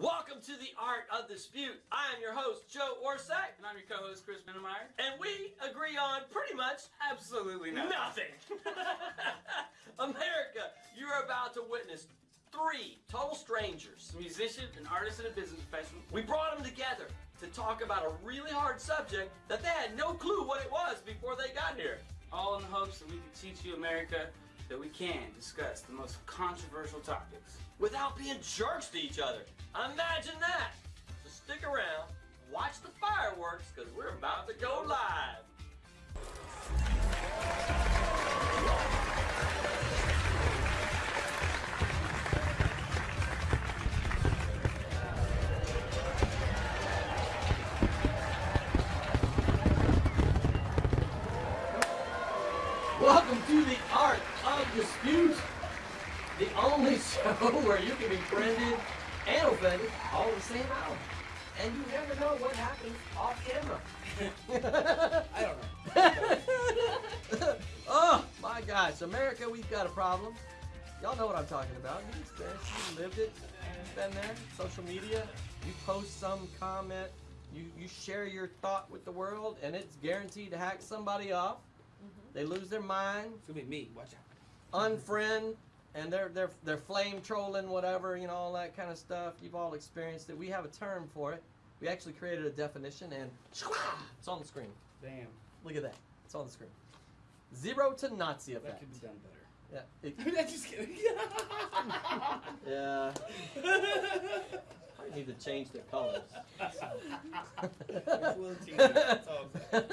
Welcome to the Art of Dispute. I am your host, Joe Orsack, And I'm your co-host, Chris Minnemeyer. and we agree on pretty much Absolutely not. nothing. America, you're about to witness three total strangers. A musician, an artist, and a business professional. We brought them together to talk about a really hard subject that they had no clue what it was before they got here. All in the hopes that we can teach you, America, that we can discuss the most controversial topics. without being jerks to each other. Imagine that. So stick around, watch the fireworks, because we're about to go live. Dispute, the only show where you can be friended and offended all in the same hour. And you never know what happens off camera. I don't know. oh my gosh, America, we've got a problem. Y'all know what I'm talking about. You experienced it, you lived it, you've been there. Social media, you post some comment, you, you share your thought with the world, and it's guaranteed to hack somebody off. Mm-hmm. They lose their mind, It's gonna be me. Watch out. Unfriend and they're they're they're flame trolling whatever you know all that kind of stuff you've all experienced it we have a term for it we actually created a definition and it's on the screen Damn. look at that it's on the screen zero to nazi effect. That effect could be done better. yeah it- I'm just kidding. yeah I need to change the colors It's a little teeny. That's all I'm saying.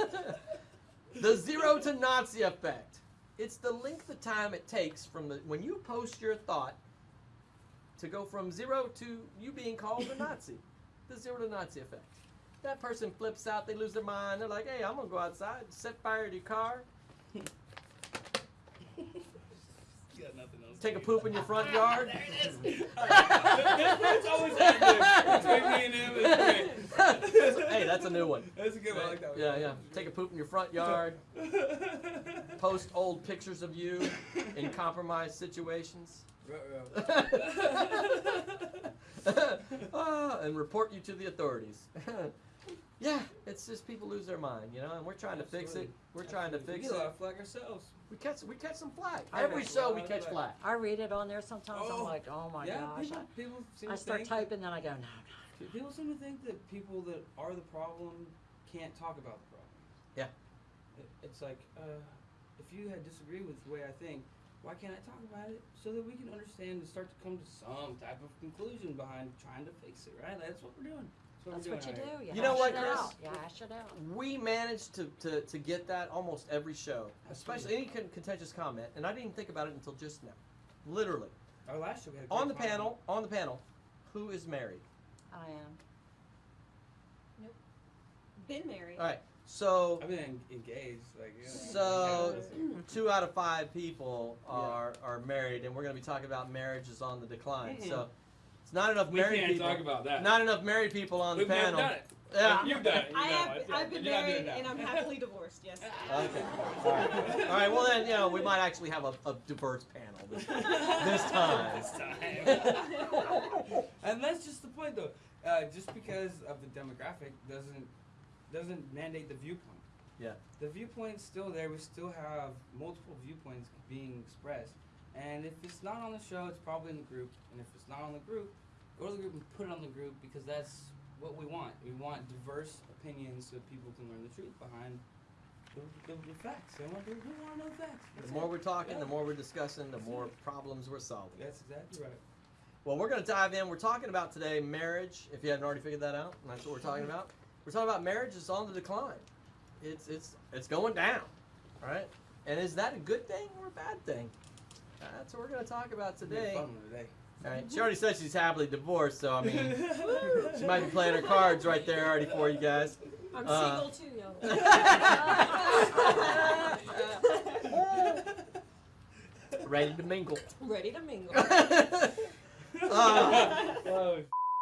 the zero to Nazi effect. It's the length of time it takes from the when you post your thought to go from zero to you being called a Nazi. the zero to Nazi effect. That person flips out, they lose their mind. They're like, "Hey, I'm gonna go outside, set fire to your car, You got nothing else. Take a poop in your front yard." it's always active. Between me and him, it's great. hey, that's a new one. That's a good one. I like that one. Yeah, yeah. Take a poop in your front yard. Post old pictures of you in compromised situations. Ruh-roh. Ah, and report you to the authorities. Yeah, it's just people lose their mind, you know, and we're trying to fix it. We're trying to fix get a lot it. of flag ourselves. We catch we catch some flack. I Every know. show we catch flack. flack. I read it on there sometimes. I'm Oh, like, oh my yeah, gosh. people, people seem I, I to start think typing, then I go, no, That, people seem to think that people that are the problem can't talk about the problem. Yeah. It, it's like, uh, if you had disagreed with the way I think, why can't I talk about it so that we can understand and start to come to some type of conclusion behind trying to fix it, right? That's what we're doing. That's we're what you doing do. here. You, You know hash what, it Chris? out. You hash it out. We managed to, to, to get that almost every show, especially any con- contentious comment, and I didn't even think about it until just now. Literally. Our last show we had a On the great panel, on the panel, who is married? I am. Been married. All right. So I've been engaged, like yeah. So, two out of five people are are married, and we're going to be talking about marriages on the decline. So, mm-hmm. It's not enough we married can't people. talk about that. Not enough married people on We've the never panel. done it. Yeah. You've done it. You I know have. it. I've been You're married and I'm happily divorced. Yes. Okay. All right. All right. Well, then, you know, we might actually have a, a diverse panel this, this time. This time. and that's just the point, though. Uh, just because of the demographic doesn't doesn't mandate the viewpoint. Yeah. The viewpoint's still there. We still have multiple viewpoints being expressed. And if it's not on the show, it's probably in the group. And if it's not on the group, go to the group and put it on the group because that's what we want. We want diverse opinions so people can learn the truth behind the, the, the facts. They want, they want to know the facts. The more it. we're talking, Yeah. the more we're discussing, the more problems we're solving. That's exactly right. Well, we're going to dive in. We're talking about today marriage. If you hadn't already figured that out, and that's what we're talking mm-hmm. about. We're talking about marriage is on the decline. It's it's it's going down, right? And is that a good thing or a bad thing? That's what we're going to talk about It's gonna be a today. today. All right. She already said she's happily divorced, so I mean, she might be playing her cards right there already for you guys. I'm Uh, single too, yo. Ready to mingle. Ready to mingle. Uh,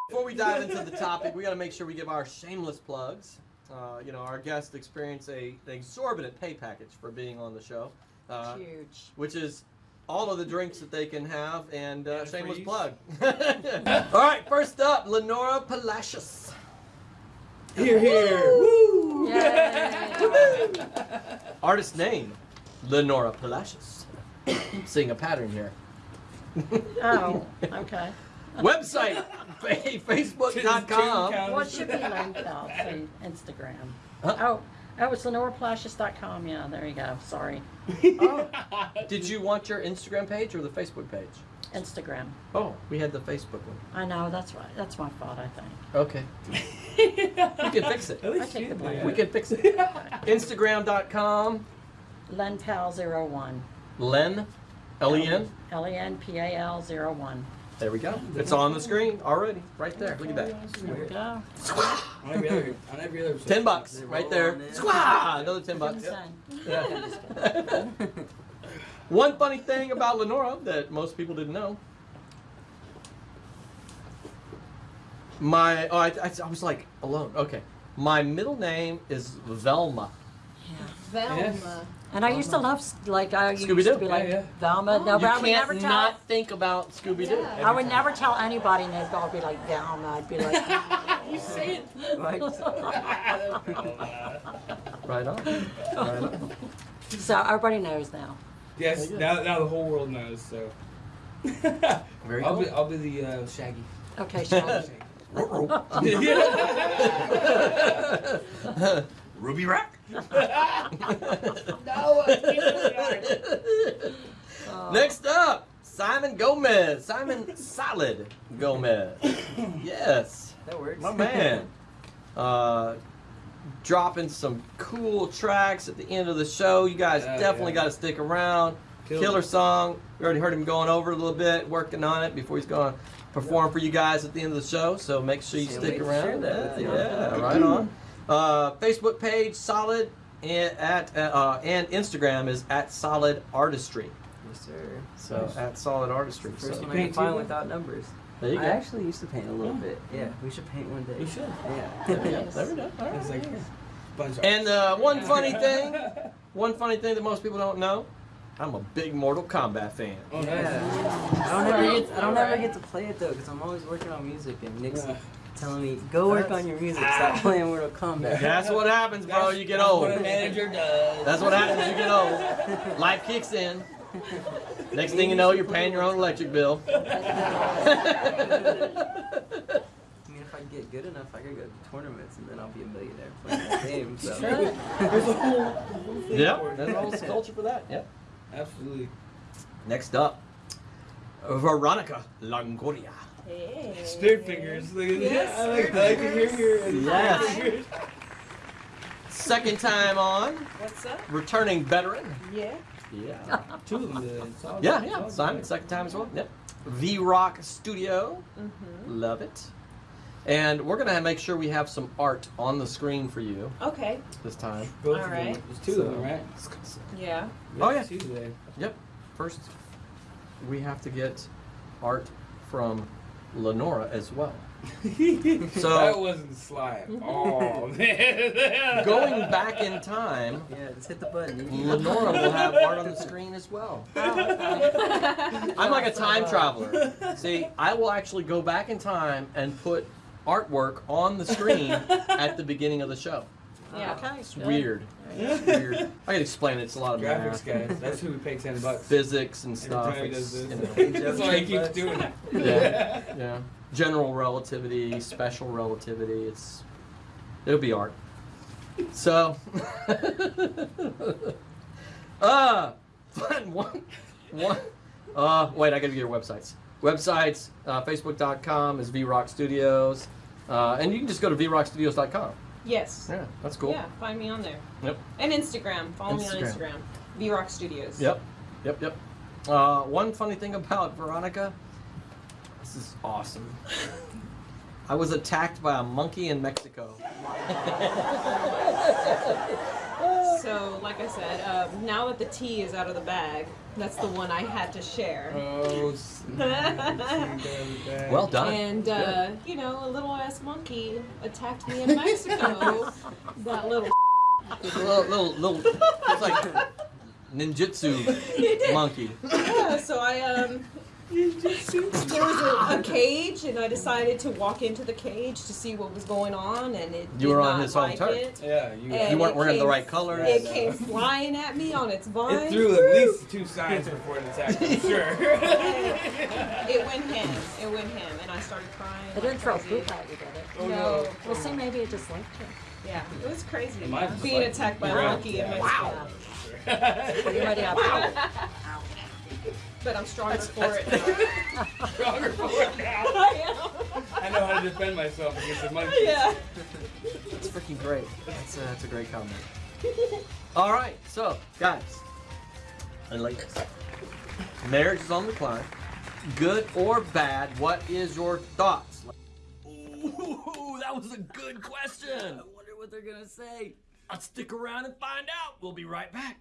Before we dive into the topic, we got to make sure we give our shameless plugs. Uh, you know, our guests experience a, an exorbitant pay package for being on the show, uh, Huge. which is all of the drinks that they can have, and uh, shameless plug. all right, first up, Lenora Palacios. Here, here. Woo! Yay. Artist name, Lenora Palacios. Seeing a pattern here. Oh, okay. Website, facebook.com. What should be linked out Instagram. Huh? Oh, oh, it's lenorapalacios.com. Yeah, there you go. Sorry. Oh, did you want your Instagram page or the Facebook page? Instagram. Oh, we had the Facebook one. I know, that's right. That's my fault, I think. Okay. We can fix it. At least I take you the did. blame. We can fix it. Instagram.com, lenpal01. Len, L-E-N. L-E-N-P-A-L 01. There we go. It's on the screen already, right there. Look at that. There we go. On every other, on every other. Ten bucks, right there. Squaw! Another ten bucks. Yeah. One funny thing about Lenora that most people didn't know. My, oh, I, I, I was like alone. Okay. My middle name is Velma. Yeah. Velma. Yes. And I used to love, like, I used Scooby-Doo. to be like, Yeah, yeah. Velma. No, you but I would can't never tell. not think about Scooby Doo. Yeah. I would never tell anybody, and they'd all be like, Velma. I'd be like, You say it like. Right on. Right on. so everybody knows now. yes. Now, now the whole world knows. So. Very I'll cool. be, I'll be the uh, Shaggy. Okay, Shaggy. Ruby Rock. No, Next up, Simon Gomez. Simon Solid Gomez. yes, That works. my man. Uh, dropping some cool tracks at the end of the show. You guys Yeah, definitely yeah. got to stick around. Killed Killer it. song. We already heard him going over a little bit, working on it before he's going to perform for you guys at the end of the show. So make sure you Can't stick around. share that. Yeah, yeah, right on. Uh, Facebook page Solid and at uh, and Instagram is at Solid Artistry. Yes, sir. So Nice. at Solid Artistry. First So one I paint can find without numbers. there you go. I actually used to paint a little bit. Yeah, we should paint one day. We should. Yeah. There we go. There we go. All like bunch. And uh, one funny thing, one funny thing that most people don't know, I'm a big Mortal Kombat fan. Oh, nice. Yeah. I don't ever get. I don't ever get to play it though, because I'm always working on music, and Nick's Yeah. Telling me, "Go work on your music. Stop ah. playing Mortal Kombat." That's what happens, bro. You get That's old. What a manager does. That's what happens. You get old. Life kicks in. Next thing you know, you're paying your own electric bill. I mean, if I get good enough, I could go to tournaments, and then I'll be a millionaire playing that game. So. There's a whole, whole thing yeah, for it. there's a whole culture for that. Yep. Absolutely. Next up, Veronica Longoria. Hey. Spirit fingers. Look at Yes. I like, I like to hear here. and Yes. Second time on, What's up? returning veteran. Yeah. Yeah. Two of them did. Yeah, yeah. Simon, good. second time as well. Yep. V Rock Studio. Mm-hmm. Love it. And we're gonna make sure we have some art on the screen for you Okay. this time. Both All of them. right. There's two of them, right? Yeah. Oh, yeah. Two today. First, we have to get art from Lenora as well. So- that wasn't slime. Oh man. Going back in time, Yeah, just hit the button. Lenora will have art on the screen as well. Oh. I'm like a time traveler. See, I will actually go back in time and put artwork on the screen at the beginning of the show. Yeah. Okay. It's good. weird. It's weird. I can explain it. It's a lot of Graphics math, guys. That's who we pay ten bucks. physics, and Every stuff. time he It's, does you this. know, That's why he keeps doing it. Yeah. yeah. General relativity, special relativity. It's it'll be art. So, uh, fun one, one. Uh, wait, I gotta get your websites. Websites, uh, Facebook.com is VRock Studios, uh, and you can just go to VRockStudios.com. Yes. Yeah, that's cool. Yeah. Find me on there. Yep. And Instagram. Follow me on Instagram. Instagram. V Rock Studios. Yep, yep, yep. Uh, one funny thing about Veronica, this is awesome. I was attacked by a monkey in Mexico. So, like I said, uh, now that the tea is out of the bag, that's the one I had to share. Oh. Well done. And uh, you know, a little ass monkey attacked me in Mexico. that little. little, little, little, it's like ninjutsu monkey. yeah, so I um there was a, a cage and I decided to walk into the cage to see what was going on and it You did were on not his home like turf. it. Yeah, you. You weren't it wearing the right colors. It no. came flying at me on its vine. It threw at least two signs before it attacked. I'm sure. It went ham. It went ham, and I started crying. It didn't throw crazy. poop at you, did it? Oh, No. no. Well, see, maybe it just liked you. Yeah, it was crazy. It Being like- attacked by a Right. monkey in my Wow. skull. Well, you might have power. But I'm stronger That's- for it now. Stronger for it now. I am. I know how to defend myself against the monkey. Yeah. That's freaking great. That's a, that's a great comment. All right, so guys and ladies, marriage is on the decline. Good or bad? What is your thoughts? Ooh, that was a good question. I wonder what they're gonna say. I'll stick around and find out. We'll be right back.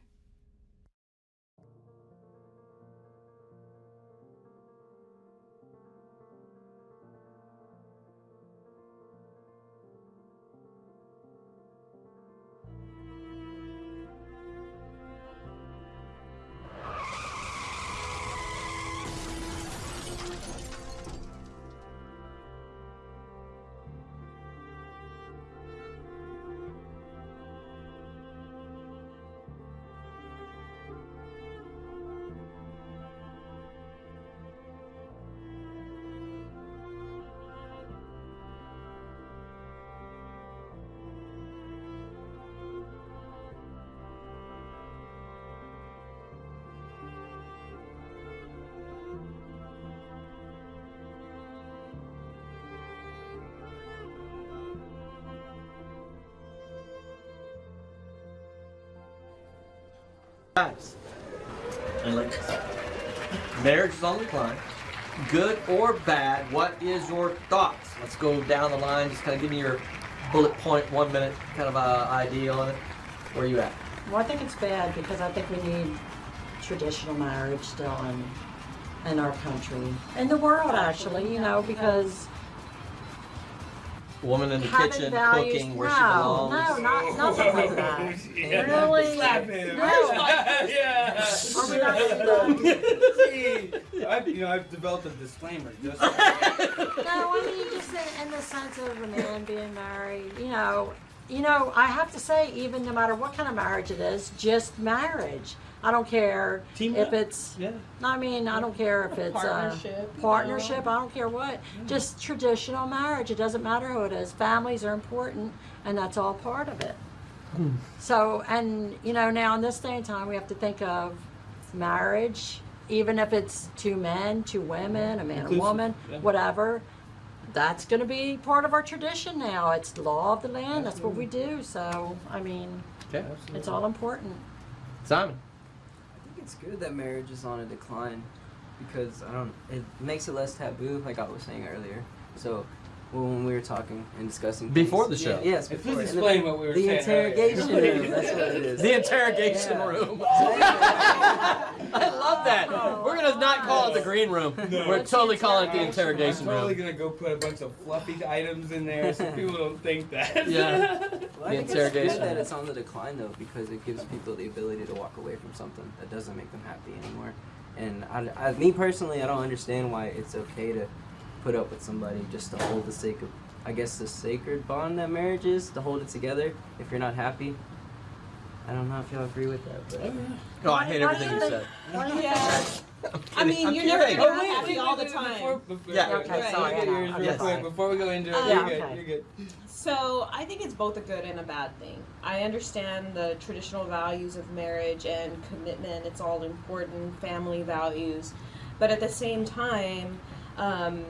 Guys and ladies, marriage is on the decline. Good or bad? What is your thoughts? Let's go down the line. Just kind of give me your bullet point, one minute kind of uh, idea on it. Where are you at? Well, I think it's bad because I think we need traditional marriage still in, in our country. In the world, actually, you know, because Woman in the having kitchen, values, cooking, where no, she belongs. no, not, nothing like that. Really? Slap him. No. yeah. Are we not See, I've, you know, I've developed a disclaimer just. No, I mean just in, in the sense of a man being married. You know, you know. I have to say, even no matter what kind of marriage it is, just marriage. I don't care Team if up. it's. Yeah. I mean, I don't care if it's Partnership, Uh, partnership. I don't care what. Just traditional marriage. It doesn't matter who it is. Families are important, and that's all part of it. Hmm. So, and you know, now in this day and time, we have to think of marriage, even if it's two men, two women, a man, Inclusive, a woman, yeah. whatever. That's going to be part of our tradition now. It's the law of the land. That's what we do. So, I mean, Okay. it's all important. Simon. It's good that marriage is on a decline because I don't. It makes it less taboo, like I was saying earlier. So when we were talking and discussing Before things- the show. yeah, yes, Please before. And explain the, what we were the saying interrogation earlier. room. That's what it is. The interrogation Yeah. room. I love that. We're gonna not call it the green room. We're totally calling it the I'm- interrogation I'm totally room. gonna go put a bunch of fluffy items in there so people don't think that. Yeah. Well, The I think it's interrogation. good that it's on the decline though, because it gives people the ability to walk away from something that doesn't make them happy anymore. And I, I, me personally, I don't understand why it's okay to put up with somebody just to hold the sake of, I guess, the sacred bond that marriage is to hold it together. If you're not happy, I don't know if y'all agree with that, but Oh, I hate everything you said. What do you Yeah. I'm I kidding. mean, I'm you're never kidding. gonna be happy all the time. Before, before, Yeah. Okay, Right. sorry. I Get know. yours Yes. quick before we go into it. Uh, you're Yeah, good. okay. You're good. So I think it's both a good and a bad thing. I understand the traditional values of marriage and commitment. It's all important, family values, but at the same time, um,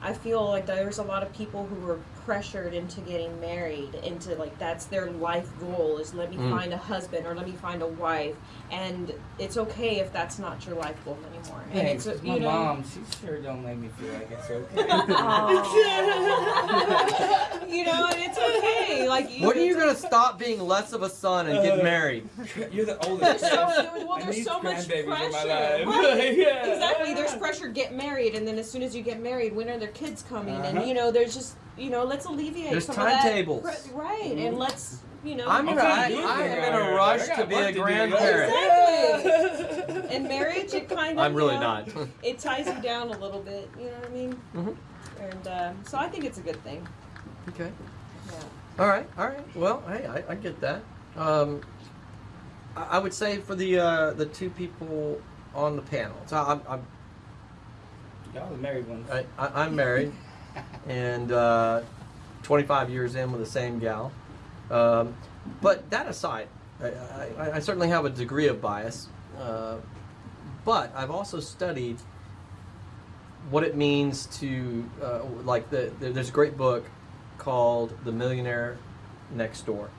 I feel like there's a lot of people who are pressured into getting married, into like that's their life goal is let me Mm. find a husband or let me find a wife, and it's okay if that's not your life goal anymore. And it's a- you my know, mom, she sure don't make me feel like it's okay. Aw. you know, and it's okay. Like you, When are you gonna stop being less of a son and get Uh, married? You're the There's oldest. so, well, there's so much pressure. in my life. Right. Yeah. Exactly. There's pressure. Get married, and then as soon as you get married, when are their kids coming? Uh-huh. And you know, there's just you know, let's alleviate There's some of that timetables. pre- right, and let's, you know, I'm I'm I, to do I it am in a rush I to be a to grandparent. Exactly. in marriage, it kind of. I'm really you know, not. It ties you down a little bit. You know what I mean? Mhm. And um, so I think it's a good thing. Okay. Yeah. All right. All right. Well, hey, I, I get that. Um, I, I would say for the uh, the two people on the panel. So I'm I'm Y'all the married ones. I, I, I'm married, and uh, 25 years in with the same gal. Um, but that aside, I, I, I certainly have a degree of bias. Uh, but I've also studied what it means to, uh, like, the, the, there's a great book called The Millionaire Next Door.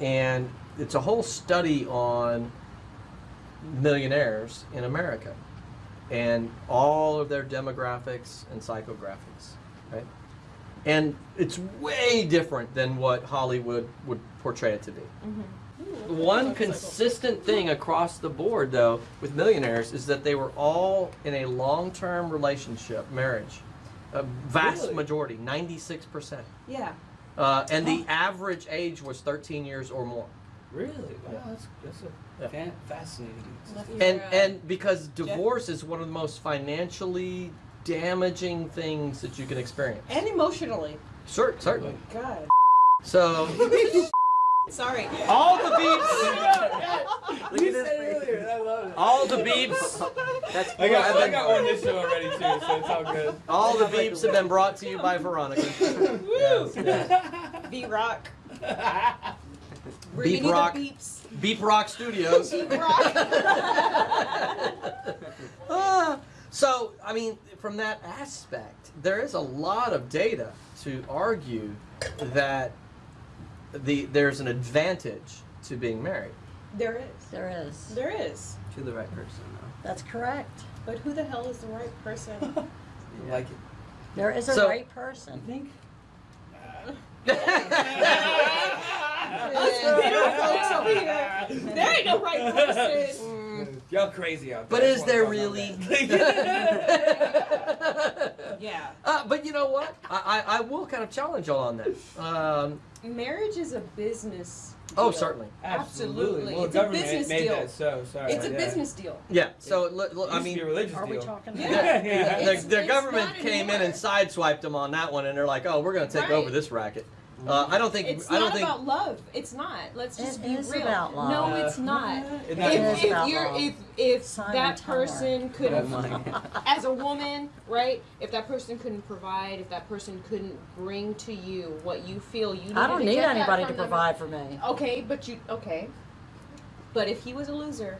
And it's a whole study on millionaires in America and all of their demographics and psychographics, right? And it's way different than what Hollywood would portray it to be. One consistent thing across the board, though, with millionaires is that they were all in a long term relationship, marriage. A vast Really? majority, 96%. Yeah. Uh, and the average age was 13 years or more. Really? Wow, that's that's a Yeah. Fan- fascinating. And and because divorce is one of the most financially damaging things that you can experience. And emotionally. Cer- certainly. Oh God. So Sorry. all the beeps, you said earlier. I love it. all the beeps, That's I got, I've I got on this show already too, so it's all good. all the beeps have been brought to you by Veronica. Yes, yes. B Rock. Beep Rock. beeps. Beep Rock Studios. Beep Rock. Ah, so, I mean, from that aspect, there is a lot of data to argue that the there's an advantage to being married. there is. There is. There is. To the right person, though. That's correct. But who the hell is the right person? I like it. There is a So- right person. I think? Us bitter folks over here. There ain't no right person. Y'all crazy out there. But is there really? Yeah. Uh, but you know what? I, I, I will kind of challenge y'all on that. Um, Marriage is a business. Oh, deal. certainly. that. Absolutely. Well, It's a government business made deal. that so. Sorry. It's a yeah. business deal. Yeah. So, look, look, I used be mean, a religious Are we deal. talking Yeah. about? Yeah. the, the government not came in and sideswiped them on that one, and they're like, "Oh, we're going to take Right. over this racket." Uh, I don't think. It's I don't not think. about love. It's not. Let's just It be is real. about love. No, it's not. It's If, not if about you're love. if if Simon that person Oh couldn't my God. as a woman, right? If that person couldn't provide, if that person couldn't bring to you what you feel you need I don't to need get anybody to from them- provide for me. Okay, but you okay. But if he was a loser,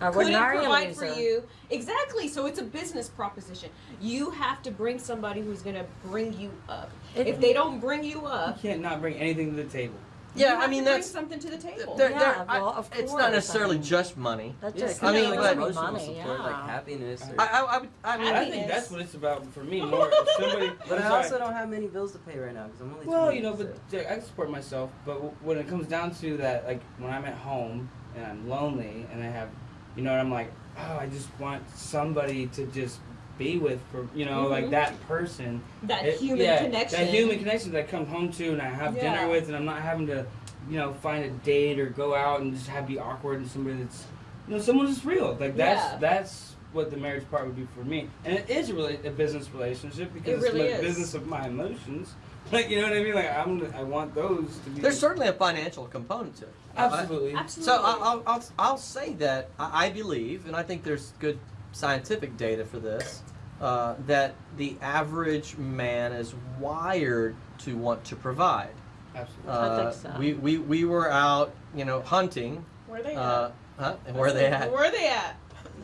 I wouldn't couldn't provide for you. Exactly. So it's a business proposition. You have to bring somebody who's gonna bring you up. It- if they don't bring you up, You up, can't not bring anything to the table. you Yeah, have I mean to bring that's. something to the table. There, Yeah, there, I- well, of it's course, not I necessarily mean- just money. That Yeah, just it could I mean, like but- emotional money, support, yeah. like happiness. Or, I, I, I, would, I mean, I think Happiness. that's what it's about for me more. If somebody, but I'm I sorry. also don't have many bills to pay right now because I'm only. Well, 20, you know, so- but I support myself. But when it comes down to that, like when I'm at home and I'm lonely and I have, you know, and I'm like, oh, I just want somebody to just be with for, you know, like Mhm. that person. that It- human yeah, connection. That human connection that I come home to and I have Yeah. dinner with, and I'm not having to, you know, find a date or go out and just have be awkward and somebody that's, you know, someone that's real. Like that's Yeah. that's what the marriage part would be for me. And it is really a business relationship because It really it's the is. business of my emotions. Like you know what I mean? Like I'm, I want those to be. there's certainly a financial component to it. absolutely. Absolutely. So I- I'll, I'll, I'll say that I I believe, and I think there's good scientific data for this, uh, that the average man is wired to want to provide. absolutely. Uh, think so. We, we, we were out, you know, hunting. Where they Uh, at? huh? And where are they at? Where are they at?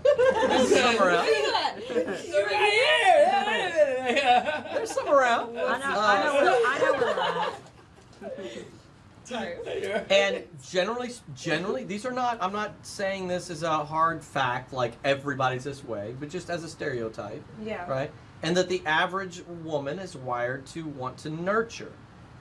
Somewhere else. Where they at? You're right here. There's some around. I know, Uh, I know where, I know where they're at. Sorry. And generally, generally, these are not. I'm not saying this is a hard fact, like everybody's this way, but just as a stereotype, Yeah. right? And that the average woman is wired to want to nurture.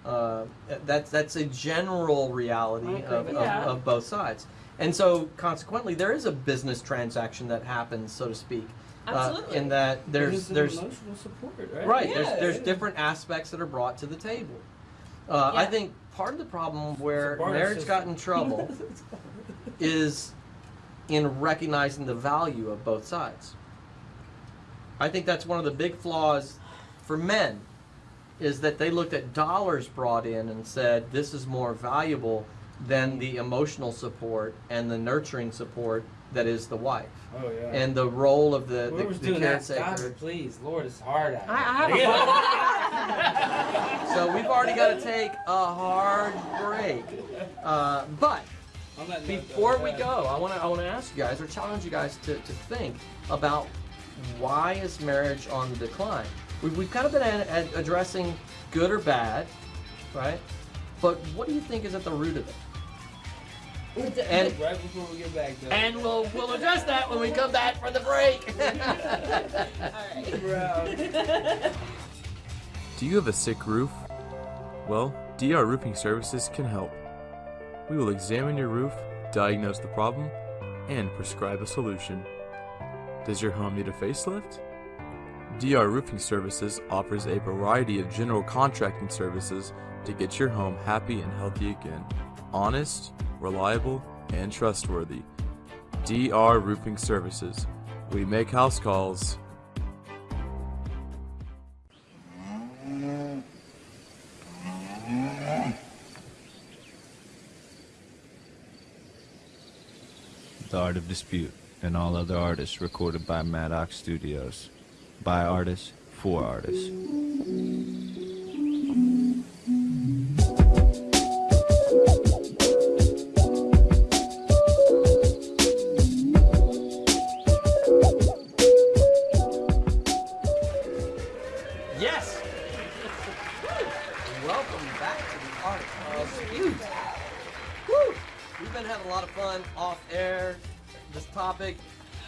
Uh, that's that's a general reality of, of, that. of both sides. And so, consequently, there is a business transaction that happens, so to speak. Absolutely. in that there's There's emotional support, right? right Yeah. there's there's different aspects that are brought to the table. Uh, I think part of the problem where It's a barter marriage system. got in trouble is in recognizing the value of both sides. I think that's one of the big flaws for men is that they looked at dollars brought in and said this is more valuable than the emotional support and the nurturing support that is the wife Oh yeah. and the role of the, the, Whoever's the doing that, stop caretaker. it, please. Lord, it's hard out I, I here. have a So we've already got to take a hard break. Uh, but On that note, before we go, I want to I want to ask you guys or challenge you guys to, to think about why is marriage on the decline? We've, we've kind of been ad- ad- addressing good or bad, right? But what do you think is at the root of it? And right before we get back, though. and we'll we'll address that when we come back from the break. Bro. Do you have a sick roof? Well, DR Roofing Services can help. We will examine your roof, diagnose the problem, and prescribe a solution. Does your home need a facelift? DR Roofing Services offers a variety of general contracting services to get your home happy and healthy again. Honest, reliable, and trustworthy. DR Roofing Services. We make house calls. The Art of Dispute and all other artists recorded by Maddox Studios. By artists, for artists. Topic,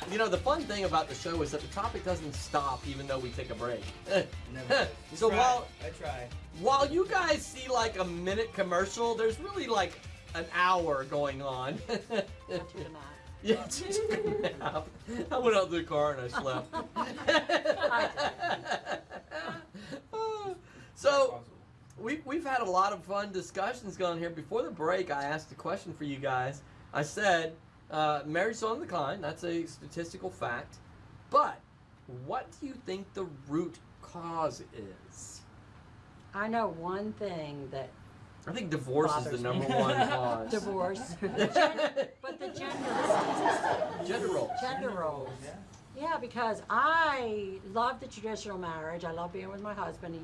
you know, the fun thing about the show is that the topic doesn't stop even though we take a break. Never. so Try. while I try. while you guys see like a minute commercial, there's really like an hour going on. Yeah, just took a nap. I went out to the car and I slept. so we've, we've had a lot of fun discussions going here. Before the break, I asked a question for you guys. I said, uh, marriage's on the decline. That's a statistical fact. But what do you think the root cause is? I know one thing that I think divorce is the number me. one cause. divorce, but the gender Gender roles. gender roles. Yeah, because I love the traditional marriage. I love being with my husband. He,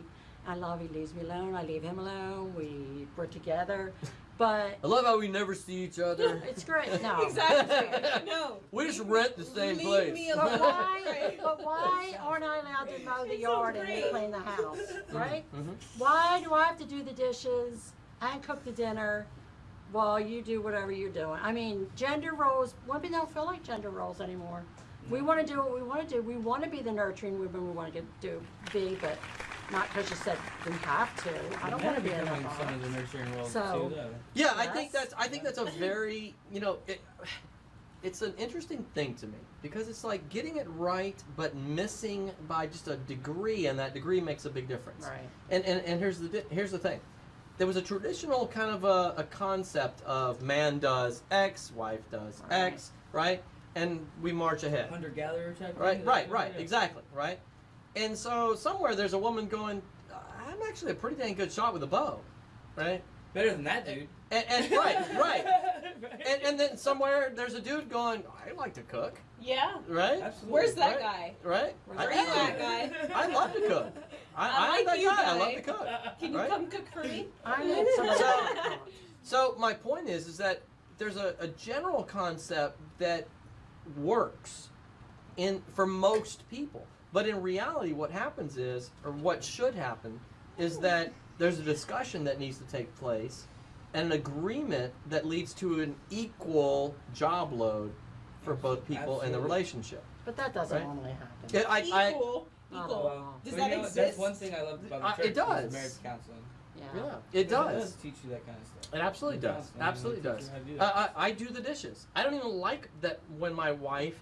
I love he leaves me alone. I leave him alone. We we're together, but I love how we never see each other. it's great. No, exactly. No. We just rent the same Leave place. me But alone. why? But why aren't I allowed to mow the It's yard so and clean the house? Right? Mhm. Why do I have to do the dishes and cook the dinner while you do whatever you're doing? I mean, gender roles. Women don't feel like gender roles anymore. We want to do what we want to do. We want to be the nurturing women we want to get, do be, but not because you said we have to. I don't want to be in becoming that some of the nurturing roles So- too, though. Yeah, I think Yes. that's I think that's a very you know it, it's an interesting thing to me because it's like getting it right but missing by just a degree and that degree makes a big difference. Right. And and, and here's the di- here's the thing. There was a traditional kind of a, a concept of man does X, wife does Right. X, right? And we march ahead. Hunter gatherer type. Right, thing? right, right, Yeah. exactly, right? And so somewhere there's a woman going, I'm actually a pretty dang good shot with a bow, right? Better than that dude. And, and right, right. And, and then somewhere there's a dude going, I like to cook, Yeah. right? Absolutely. Where's that Right. guy? Right? Where's I, that guy? I love to cook. I, I I, like that you, guy. I love to cook. Can you right? come cook for me? I need some of So- that. So my point is, is that there's a, a general concept that works in for most people, but in reality, what happens is, or what should happen, is that there's a discussion that needs to take place, and an agreement that leads to an equal job load for both people in the relationship. But that doesn't Right. normally happen. Yeah, I, I, Equal. Oh, Equal. wow. Does that you know, exist? That's one thing I love about the Uh, church. it does. Marriage counseling. Yeah. yeah, it does. it teach you that kind of stuff. It absolutely does. Counseling, Absolutely does. you do I. I, I do the dishes. I don't even like that when my wife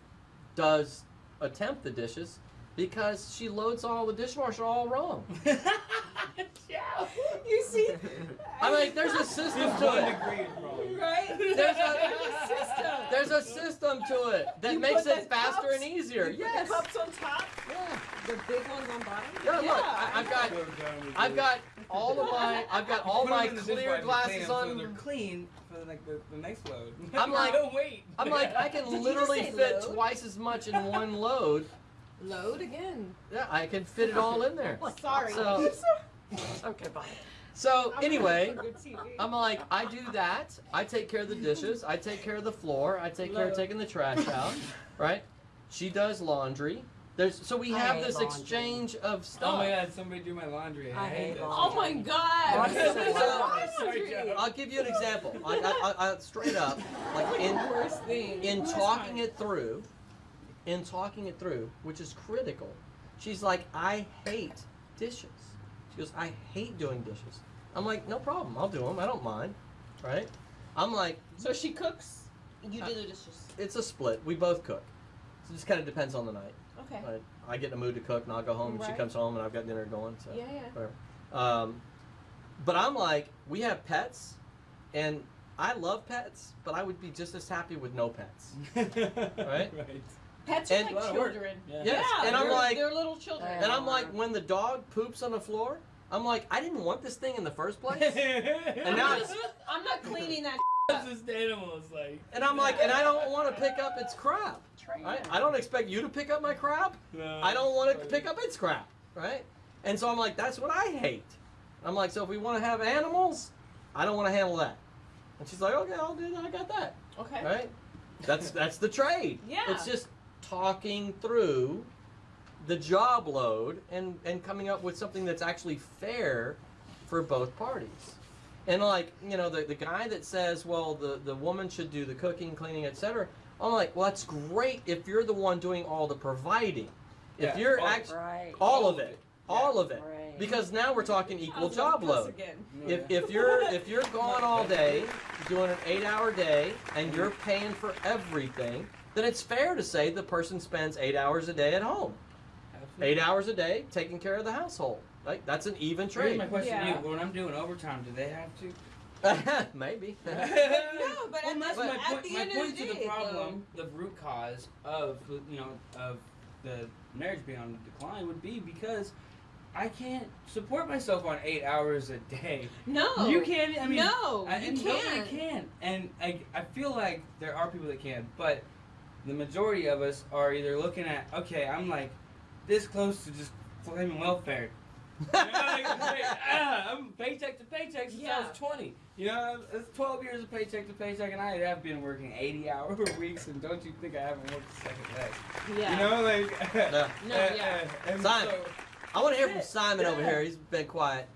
does attempt the dishes because she loads all the dishwasher all wrong. yeah, You see, I mean, there's a system to it. right? There's a system. there's a system to it that You makes it faster cups- and easier. You put Yes. the cups on top, Yeah. the big ones on bottom. Yeah, look, I, I've got I've got all of my I've got all my clear glasses clean 'em so they're on. clean for the, like the, the next load. I'm like- don't wait. I'm like I can you just literally fit load? twice as much in one load. Load again. Yeah, I can fit it all in there. Sorry. So Okay, bye. so I'm anyway, ready for good TV. I'm like, I do that. I take care of the dishes. I take care of the floor. I take care of taking the trash out. Right? She does laundry. There's so we I have this laundry. exchange of stuff. Oh my god, somebody do my laundry. I hate laundry. Oh my god! Laundry's the Laundry. I'll give you an example. I, I, I, I straight up, like in the worst thing. in talking it through, in talking it through, which is critical. She's like, I hate dishes. She goes, I hate doing dishes. I'm like, no problem. I'll do them. I don't mind. Right? I'm like, So she cooks. You do the dishes. it's a split. We both cook. So it just kind of depends on the night. Okay. Right? I get in the mood to cook, and I'll go home, and she comes home, and I've got dinner going. So. Yeah, yeah. whatever. Um, but I'm like, we have pets, and I love pets, but I would be just as happy with no pets. right? Right. Pets And- are A lot like of children. Yeah. Yes, and I'm they're, like- they're little children. And I'm like, when the dog poops on the floor, I'm like, I didn't want this thing in the first place. and now I'm not cleaning that. That's just animals, like. and I'm like, and I don't want to pick up its crap. Train Right? I don't expect you to pick up my crap. No, I don't want to pick up its crap, right? And so I'm like, that's what I hate. I'm like, so if we want to have animals, I don't want to handle that. And she's like, okay, I'll do that. I got that. Okay. Right? That's that's the trade. Yeah. It's just talking through the job load and and coming up with something that's actually fair for both parties. And like, you know, the, the guy that says, well, the, the woman should do the cooking, cleaning, etc. I'm like, well, that's great if you're the one doing all the providing. If Yeah, you're all- actually Right. all of it, all of it, Right. because now we're talking equal job load. Again. If, if you're if you're gone all day doing an eight hour day and you're paying for everything, then it's fair to say the person spends eight hours a day at home. Eight hours a day taking care of the household. Like that's an even Here's trade. my question Yeah. to you: When I'm doing overtime, do they have to? Maybe. No, but well, at, that's my at point. the my end point of the to day, the problem, the root cause of you know of the marriage being on the decline would be because I can't support myself on eight hours a day. no, You can't. I mean, no, I, you can't. nobody can. And I, I feel like there are people that can, but the majority of us are either looking at, okay, I'm like this close to just claiming welfare. You know, like, like, ah, I'm paycheck to paycheck since I Yeah. was 20. You know, it's 12 years of paycheck to paycheck, and I have been working 80 hour weeks, and don't you think I haven't worked a second day? Yeah. You know, like. Yeah. No, uh, yeah. and Simon. so- I want to hear from Simon over here. He's been quiet.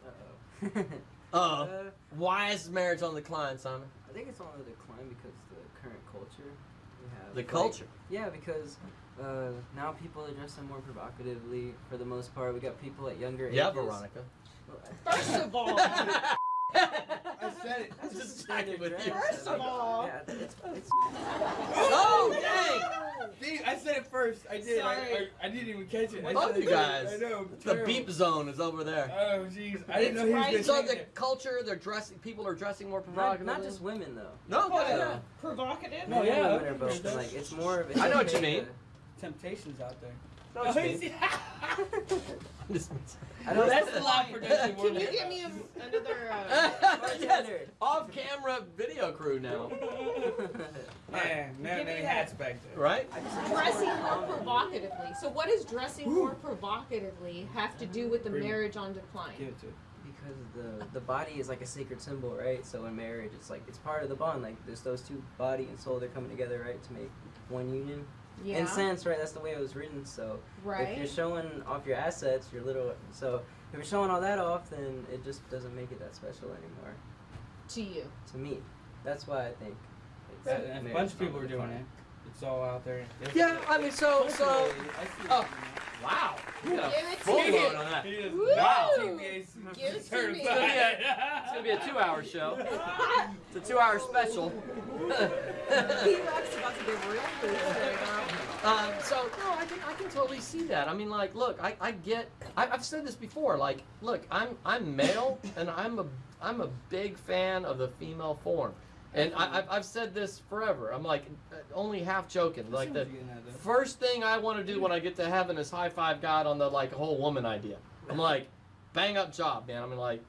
Uh-oh. Uh, Uh, why is marriage on the decline, Simon? I think it's on the decline because the current culture we have. The like- culture. yeah, because uh, now people are dressing more provocatively for the most part. We got people at younger Yeah, ages. Veronica. First of all, I said it. That's Just just checking with you. First of all- oh, yeah, it's, it's, oh, dang! See, I said it first. I did. I, I, I didn't even catch it. I Both said you guys. I know. The beep zone is over there. Oh, jeez. I didn't know he was right. going to So the it. culture, they're dressing. People are dressing more not, not just women though. No, oh, What? good. Yeah. provocative. No, Men yeah, women are both. Like it's more of. It's I know what you mean. Temptations out there. Know what you mean. see- This- I don't. That's the live production. Can you give me a, another? Uh, yes, off-camera video crew now, Man, man, Give me many that. hats back there. right? dressing more provocatively. So, what does dressing more provocatively have to do with the Bring marriage on Give decline? it to it. because the the body is like a sacred symbol, right? So in marriage, it's like it's part of the bond. Like there's those two body and soul. They're coming together, right, to make one union. Yeah. In sense, right? That's the way it was written. So if you're showing off your assets, your little so if you're showing all that off, then it just doesn't make it that special anymore. To you. To me, that's why I think. It's Yeah, and a bunch of people are doing decline. it. It's all out there. It's- Yeah, I mean, so so. Culturally, I see Oh. what Wow, you got Give a it to full me. load on that. you mean. He is Woo! not TBA Give it to me. It's gonna be a- It's gonna be a two-hour show. It's a two-hour special. P-Rock's about to get real loose right now. Um, so no, I can I can totally see that. I mean, like, look, I, I get. I, I've said this before. Like, look, I'm I'm male, and I'm a I'm a big fan of the female form, and I, I've I've said this forever. I'm like uh, only half joking. I Like the what you're getting at, though. first thing I want to do when I get to heaven is high five God on the like whole woman idea. I'm like, bang up job, man. I'm like,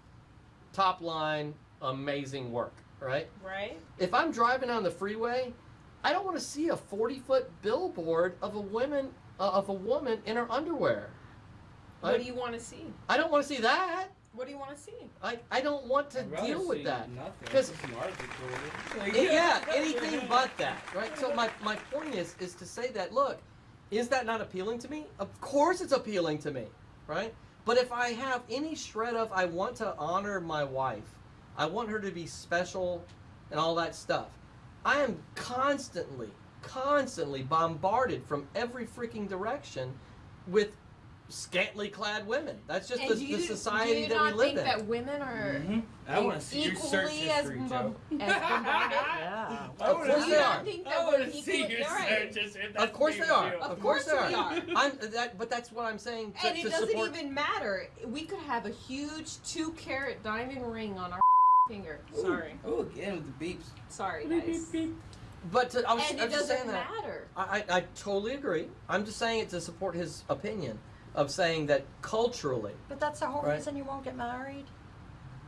top line, amazing work, right? Right? if I'm driving on the freeway, I don't want to see a 40 foot billboard of a woman uh, of a woman in her underwear. What Like, do you want to see? I don't want to see that. What do you want to see? I, I don't want to deal with that. Nothing. 'Cause- Some article for it. It- yeah, anything but that, right? So my, my point is is to say that look, is that not appealing to me? Of course it's appealing to me, right? But if I have any shred of I want to honor my wife, I want her to be special and all that stuff. I am constantly, constantly bombarded from every freaking direction with scantily clad women. That's just the, you, the society do you that not we live think in. that women are Mhm. I want to see your search equally as, history, as bombarded? Yeah. Of course do they you are. not think I that want we're to equally? see your right. search history. Of course they are. Of Of course they are. are. I'm that, but that's what I'm saying to, And it to doesn't support. even matter. We could have a huge two carat diamond ring on our finger. Sorry. Oh, again with the beeps. Sorry, Beep, guys. beep, beep. But to, I was, And I it just saying doesn't that. matter. I, I, I totally agree. I'm just saying it to support his opinion of saying that culturally. But that's the whole Right. reason you won't get married.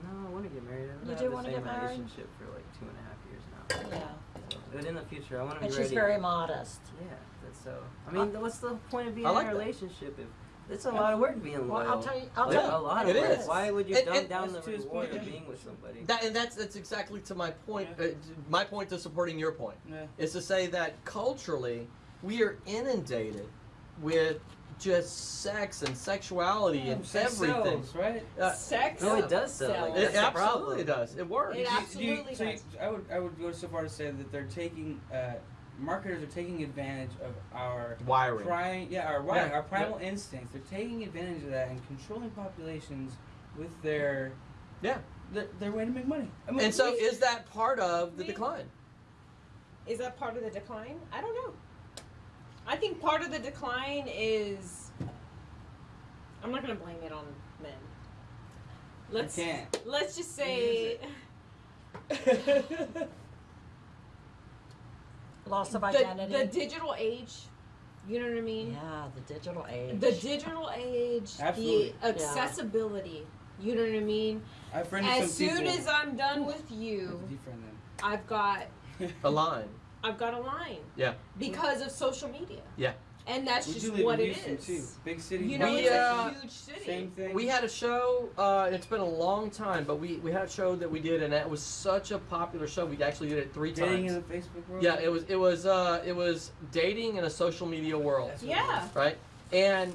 No, I want to get married. I've You been do in the wanna get married? relationship for like two and a half years now. Yeah. But in the future, I want to be And ready. she's very modest. Yeah, that's so. I mean, uh, what's the point of being like in a that. relationship if it's a lot of work being Well, loyal? I'll tell you. I'll Like, tell a lot It of work. is. Why would you And- dumb and- down the That's to his reward point. of being with somebody? That and that's that's exactly to my point. Uh, my point to supporting your point Yeah. is to say that culturally we are inundated with just sex and sexuality and Sex everything. sells, right? Uh, Sex. no, it does sell. Like, it absolutely does. It works. It Do you- absolutely do you- so you- I would I would go so far to say that they're taking uh, marketers are taking advantage of our Wiring. pri- yeah our wiring, Yeah, our primal instincts. They're taking advantage of that and controlling populations with their Yeah. their, their way to make money. I mean, And so we- is that part of the we- decline? Is that part of the decline? I don't know. I think part of the decline is. I'm not gonna blame it on men. Let's can't. let's just say Loss of the, identity. the digital age. You know what I mean? yeah, the digital age. The digital age, Absolutely. the accessibility. You know what I mean? I friended As some soon people. as I'm done with you, I've got A line. I've got a line. Yeah. Because of social media. Yeah. And that's we just what in it Houston is. too. Big city. You know, We, it's uh, a huge city. same thing. We had a show. Uh, it's been a long time, but we, we had a show that we did, and it was such a popular show. We actually did it three dating times. in the Facebook world. Yeah, it was it was uh, it was dating in a social media world, That's Yeah. right? And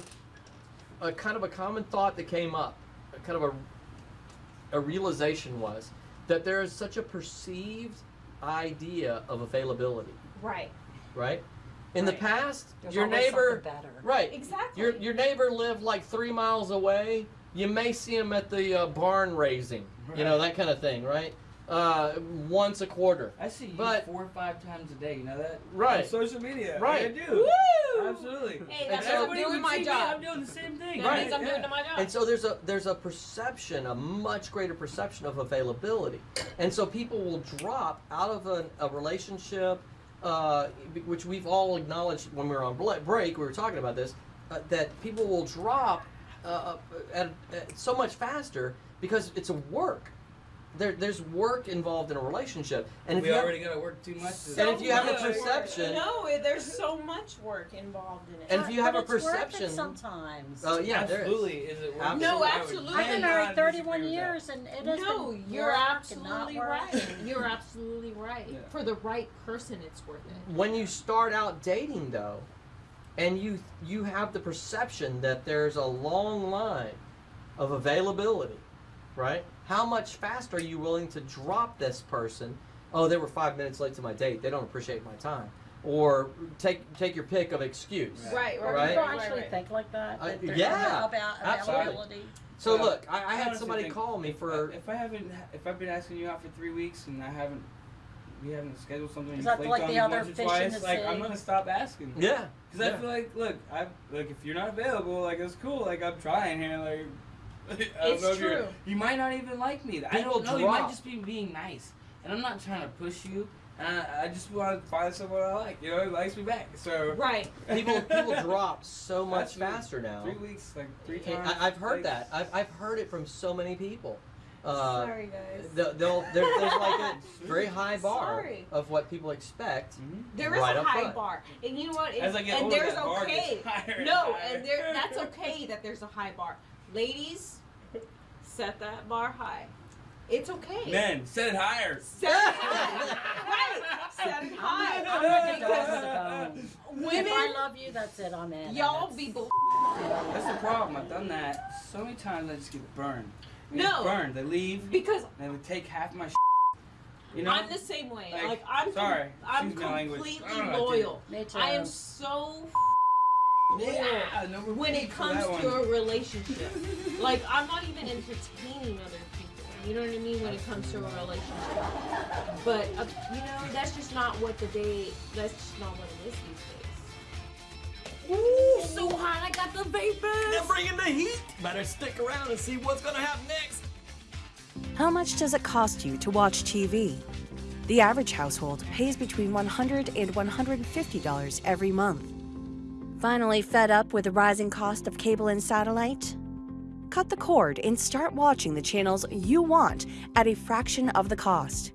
a kind of a common thought that came up, a kind of a a realization was that there is such a perceived idea of availability, Right. right? In the Right. past, There's your always neighbor, something better. right? Exactly. Your your neighbor lived like three miles away. You may see him at the uh, barn raising, you know that kind of thing, right? Uh, once a quarter. I see you But- four or five times a day. You know that? Right. On social media. Right. I do. Woo! Absolutely. Hey, And that's so- I'm Everybody doing would my see me, job. I'm doing the same thing. That Right. means I'm Yeah. doing my job. And so there's a there's a perception, a much greater perception of availability, and so people will drop out of a, a relationship, uh, which we've all acknowledged when we were on break. We were talking about this, uh, that people will drop uh, at, at so much faster because it's a work. There, there's work involved in a relationship, and if we you have- already got to work too much. To And if you have a much work. perception- No, it- there's so much work involved in it. And if you have But a it's worth it perception- sometimes. uh, yeah, there is. absolutely. Is it worth it? No, absolutely. I've been married 31 years, and it has no, been you're work and not absolutely right. You're absolutely right. Yeah. For the right person, it's worth it. when you start out dating though and you you have the perception that there's a long line of availability right how much faster are you willing to drop this person oh they were five minutes late to my date they don't appreciate my time or take take your pick of excuse Right. Right, right, Right. People right, actually right. think like that. I- that they're yeah, about absolutely. availability. so Yeah. look i, I I had honestly somebody think call me for if I haven't, if I've been asking you out for three weeks and I haven't we haven't scheduled something. Is you that flaked like on the me other once or fish in twice, the like sea? I'm gonna stop asking. Yeah. Because yeah. I feel like, look, I like if you're not available, like it's cool. Like I'm trying here, like. I It's know true. You might not even like me. I don't know. You might just be being nice, and I'm not trying to push you. And I, I just want to find someone I like. You know, who likes me back. So Right. people people drop so much Absolutely. faster now. three weeks, like three times. I, I've heard like, that. I've, I've heard it from so many people. Uh, Sorry, guys. they'll, they'll, there's like a very high bar Sorry. of what people expect. Mhm. There is right a high front. bar, and you know what? As I get and older, there's that bar gets okay. higher and no, higher. and there that's okay that there's a high bar. Ladies, set that bar high. It's okay. Men, set it higher. Set it high. right. Set it high. I'm ready to go to. Women, If I love you, that's it. I'm in. y'all be bull. That's the problem. I've done that so many times. I just get burned. I get No. burned. They leave because and they take half my. You know. I'm the same way. Like, Like, I'm, sorry, I'm excuse my language. completely I don't know, loyal. Me too. I am so yeah, when it comes to a relationship. like I'm not even entertaining other people. You know what I mean when it comes to a relationship. But uh, you know that's just not what the day. That's just not what it is these days. Ooh, so hot! I got the vapors. They're bringing the heat. Better stick around and see what's gonna happen next. How much does it cost you to watch TV? The average household pays between $100 and $150 every month. Finally, fed up with the rising cost of cable and satellite? Cut the cord and start watching the channels you want at a fraction of the cost.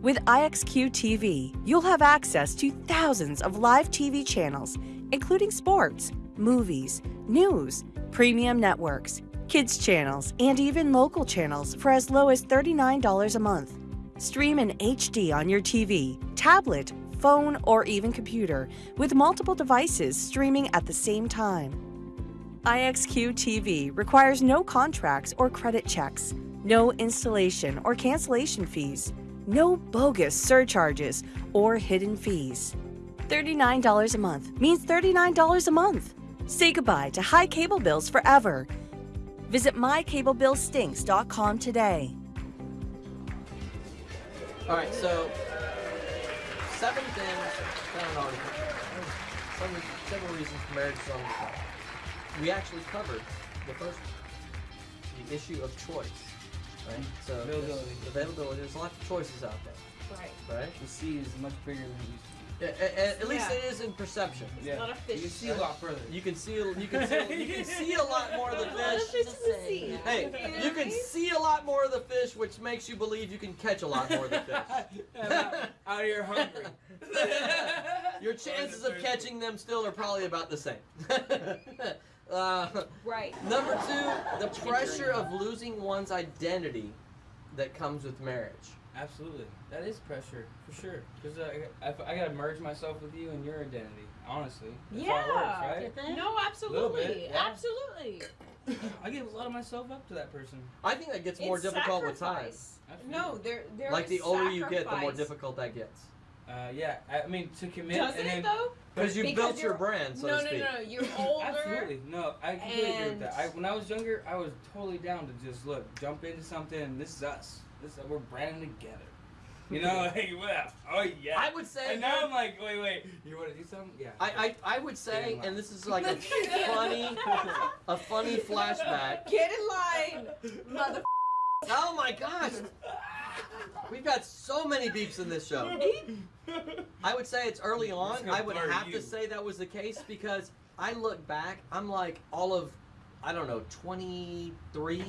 With IXQ TV, you'll have access to thousands of live TV channels, including sports, movies, news, premium networks, kids channels, and even local channels for as low as $39 a month. Stream in HD on your TV, tablet, phone, or even computer with multiple devices streaming at the same time. IXQ TV requires no contracts or credit checks, no installation or cancellation fees, no bogus surcharges or hidden fees. $39 a month means $39 a month. Say goodbye to high cable bills forever. Visit mycablebillstinks.com today. All right, so seven things. Found an article. Seven, seven reasons for marriage is on the top. We actually covered the first the issue of choice. Right. So Availability. Availability. There's lots of choices out there. Right. Right. The sea is much bigger than it used to A- a- at least Yeah. it is in perception. be. Yeah. not a fish. You can see a lot further. You can see. You can see. You can see a lot more of the fish. fish the sea. Hey, you can see a lot more of the fish, which makes you believe you can catch a lot more of the fish. out, out here hungry. Your chances of catching them still are probably about the same. uh, Right. number two, the pressure of losing one's identity that comes with marriage. Absolutely, that is pressure for sure. Because uh, I, I gotta merge myself with you and your identity. Honestly, that's how it Yeah. works, right? No, absolutely, bit, yeah. absolutely. I give a lot of myself up to that person. I think that gets more It's difficult with time. sacrifice. Absolutely. No, there, there Like is the older you get, the more difficult that gets. Uh, yeah, I mean to commit Does and it then though? Because you Because built your brand, so no, to no, speak. no, no. You're older. Absolutely, no, I completely agree with that. I, when I was younger, I was totally down to just look, jump into something, and this is us. This we're branding together. You know, like well, oh yeah. I would say. and now I'm like, wait, wait, you want to do something? Yeah. I, I, I would say, and this is like a funny, a funny flashback. Get in line, mother. Oh my gosh, we've got so many beeps in this show. I would say it's early on. I would have you. to say that was the case because I look back, I'm like all of, I don't know, 23,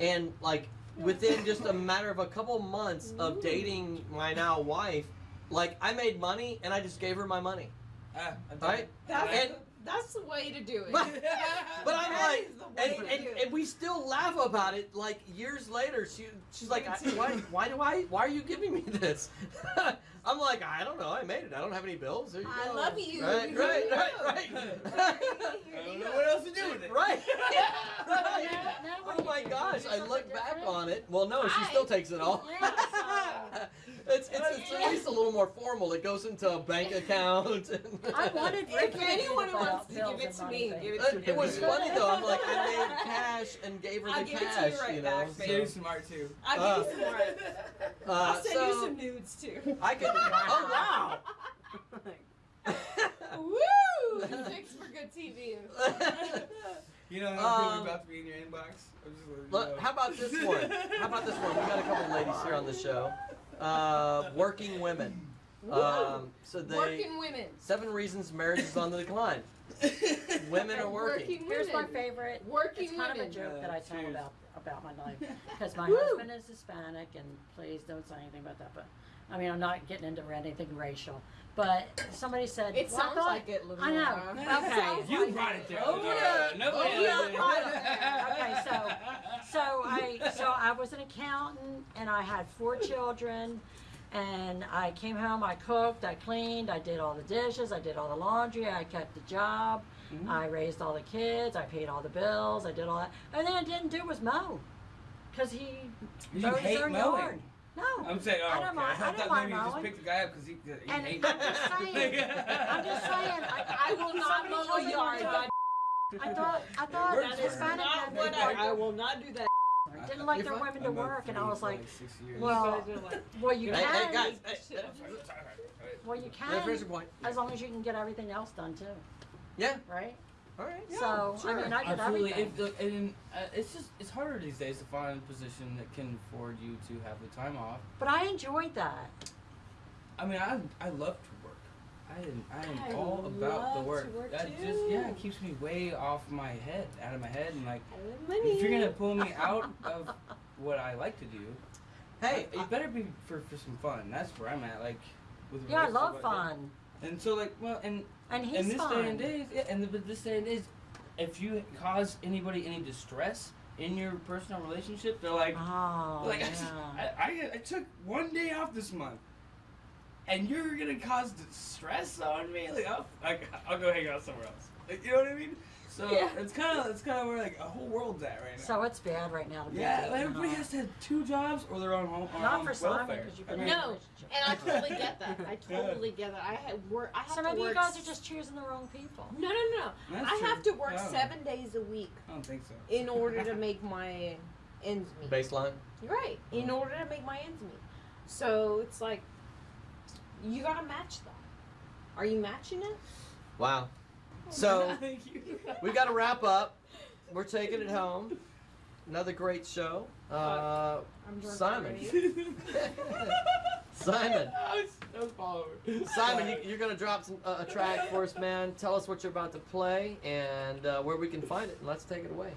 and like within just a matter of a couple months of dating my now wife, like I made money and I just gave her my money. Ah, Right? That's, And- that's the way to do it. But, but I'm That like, is the way and, and, and we still laugh about it. Like years later, she she's like, I, why why do I why are you giving me this? I'm like, I don't know. I made it. I don't have any bills. There you I go. love you. Right, Here right, right, right. I don't know what else to do with it. right. Right. now what Oh my gosh, I something look back on it. Well, no, she I- still takes it all. Yeah, It's, it's, it's at least a little more formal. It goes into a bank account. I wanted Rick If anyone wants to give it to me, give it Uh, to me. it was funny though. I'm like, I made cash and gave her I'll the give it to you cash. right know. back, so, babe. Very smart too. I'll Uh, give you some more. uh, I'll send you some nudes too. I could. Oh wow. Woo! Thanks for good TV. You know how um, about to be in your inbox? I'm just Look, know. how about this one? How about this one? We got a couple ladies here on the show. Uh, working women. Um, so they Working women. seven reasons marriage is on the decline. Women are working. Working Here's my favorite. Working it's kind women. of a joke that I tell cheers. about about my life because my Woo. husband is Hispanic, and please don't say anything about that. But I mean, I'm not getting into anything racial. But somebody said It well, sounds thought- like it, I know. Okay. You like brought it. it there. Oh, yeah. Nobody Oh, else yeah. Okay, so so I so I was an accountant and I had four children and I came home, I cooked, I cleaned, I did all the dishes, I did all the laundry, I kept the job, mm-hmm. I raised all the kids, I paid all the bills, I did all that. And then I didn't do was mow. Cause he You mowed his own mowing. yard. No. I'm saying, oh, I don't okay. mind- I I don't mind maybe you just mowing. picked the guy up because he, he And hates I'm just saying, I'm just saying, I, I will not Somebody mow a yard. one I thought I thought works that is. Hispanic not men what didn't I, like I their- will not do that. didn't like their You're women to I've work, and I was like, well, You guys are like, well, you can. hey guys, Well, you yeah, finish can, your point. as long as you can get everything else done too, Yeah. right? All right. Yeah, so sure. I mean, I did Absolutely. everything. It, look, and, uh, it's just it's harder these days to find a position that can afford you to have the time off. but I enjoyed that. I mean, I I love to work. I am I am I all about love the to work. work that too. just yeah, it keeps me way off my head, out of my head, and like I if you're gonna pull me out of what I like to do, Hey, it better be for for some fun. That's where I'm at. Like with Yeah, I love fun. that. And so like well and and he's in this fun. day and age, yeah, and the, but this day and if you cause anybody any distress in your personal relationship, they're like, Oh, like yeah. I, I, I took one day off this month, and you're gonna cause distress on me. Like I'll, like, I'll go hang out somewhere else. Like you know what I mean? So Yeah. it's kind of it's kind of where like a whole world's at right now. So it's bad right now to be yeah, like, everybody has to have two jobs or they're on home on Not for Simon because you've I mean, No. And I totally get that. I totally get that. I had work. I have So to maybe work. you guys are just choosing the wrong people. No, no, no. That's I have to work Yeah. seven days a week I don't think so. in order to make my ends meet. baseline. You're right. In mm. order to make my ends meet. So it's like you gotta match that. Are you matching it? Wow. So we got to wrap up. We're taking it home. Another great show. Uh, I'm Simon. Simon. That was all over. Simon, you, you're gonna drop some, uh, a track for us, man. Tell us what you're about to play and uh, where we can find it, and let's take it away.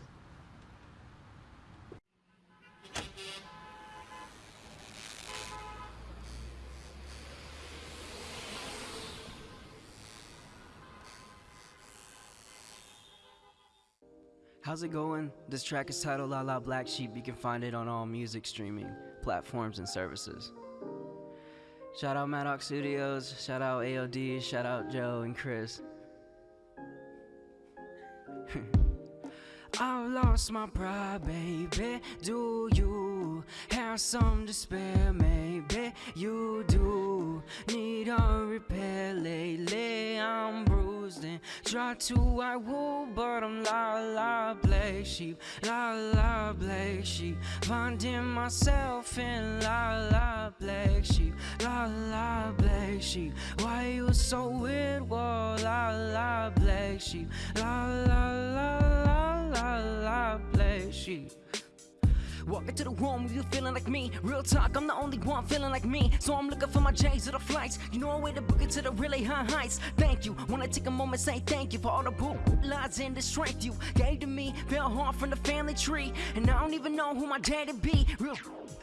How's it going? This track is titled La La Black Sheep. You can find it on all music streaming platforms and services. Shout out Maddox Studios, shout out AOD, shout out Joe and Chris. I've lost my pride, baby. Do you have some despair? Maybe you do. Need a repair lately. I'm bruised and try to I will, but I'm la la black sheep, la la black sheep. Finding myself in la la black sheep, la la black sheep. Why you so weird? Whoa, la la black sheep, la la la la la la black sheep. Walk into the room, you feeling like me. Real talk, I'm the only one feeling like me. So I'm looking for my J's to the flights. You know a way to book it to the really high heights. Thank you. Wanna take a moment, say thank you for all the boot lies and the strength you gave to me. Fell hard from the family tree. And I don't even know who my daddy be. Real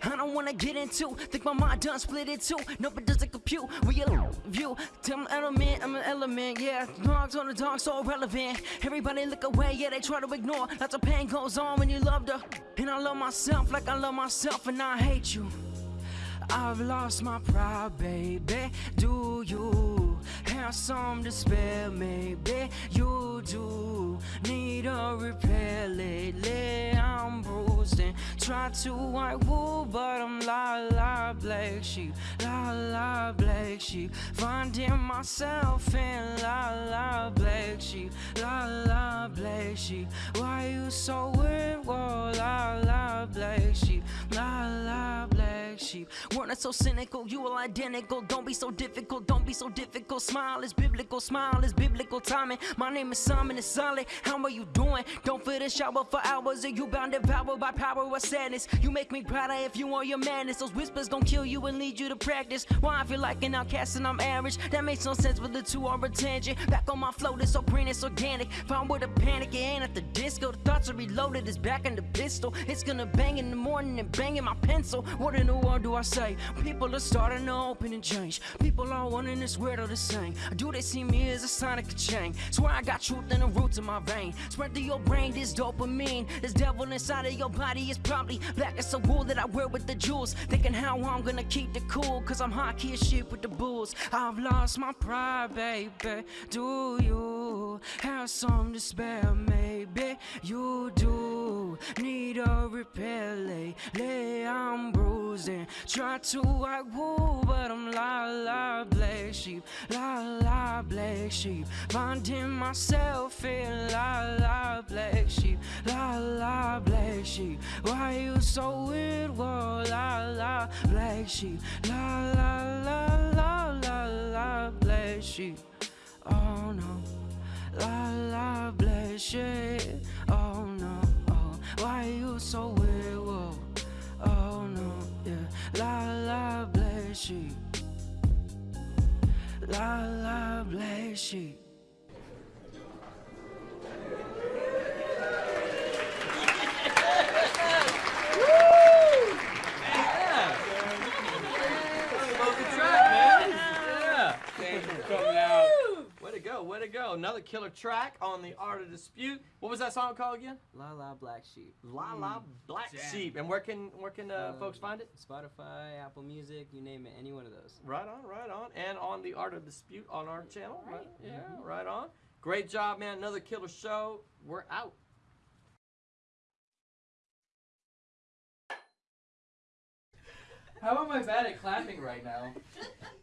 I don't wanna get into. Think my mind done split in two. No, doesn't compute. We a view. Tell an element, I'm an element. Yeah, dogs on the dog, so relevant Everybody look away, yeah, they try to ignore. Lots of pain goes on when you loved her. And I love myself like I love myself, and I hate you. I've lost my pride, baby. Do you have some despair? Maybe you do. Need a repair lately. I'm bruised and try to white wool, but I'm la la black sheep, la la black sheep. Finding myself in la la black sheep, la la black sheep. Why you so weird? La la black sheep, la la black sheep. We're not so cynical, you all identical. Don't be so difficult, don't be so difficult. Smile is biblical, smile is biblical timing. My name is Simon, it's solid. How are you doing? Don't feel the shower for hours. Are you bound to power by power or sadness? You make me prouder if you want your madness. Those whispers gon' kill you and lead you to practice. Why I feel like an outcast and I'm average? That makes no sense, but the two are a tangent. Back on my flow, it's so green, it's organic. Found with a panic, it ain't at the disco. The thoughts are reloaded, it's back in the pistol. It's gonna bang in the morning and bang in my pencil. What in the world do I say? People are starting to open and change. People are wanting this weird or the same. Do they see me as a a change? Swear I got truth in the roots of my vein. Spread through your brain this dopamine. This devil inside of your body is probably black as a wool that I wear with the jewels. Thinking how I'm gonna keep the cool, cause I'm hot key as shit with the bulls. I've lost my pride, baby. Do you have some to spare? Maybe you do. Need a repair lately. I'm bruising. Try to white wool, but I'm la la black sheep. La la black sheep. Finding myself in la la black sheep. La la black sheep. Why you so weird? Whoa, la la black sheep. La la la la la la black sheep. Oh no. La la black sheep. Oh no. Oh, why you so weird? Whoa. Oh no. Yeah. La la black sheep. La la black sheep. Go, way to go. Another killer track on the Art of Dispute. What was that song called again? La La Black Sheep. La La Black Jam. Sheep. And where can where can uh, Uh, folks find it? Spotify, Apple Music, you name it, any one of those. Right on, right on. And on the Art of Dispute on our channel. Right. Yeah, right on. Great job, man. Another killer show. We're out. How am I bad at clapping right now?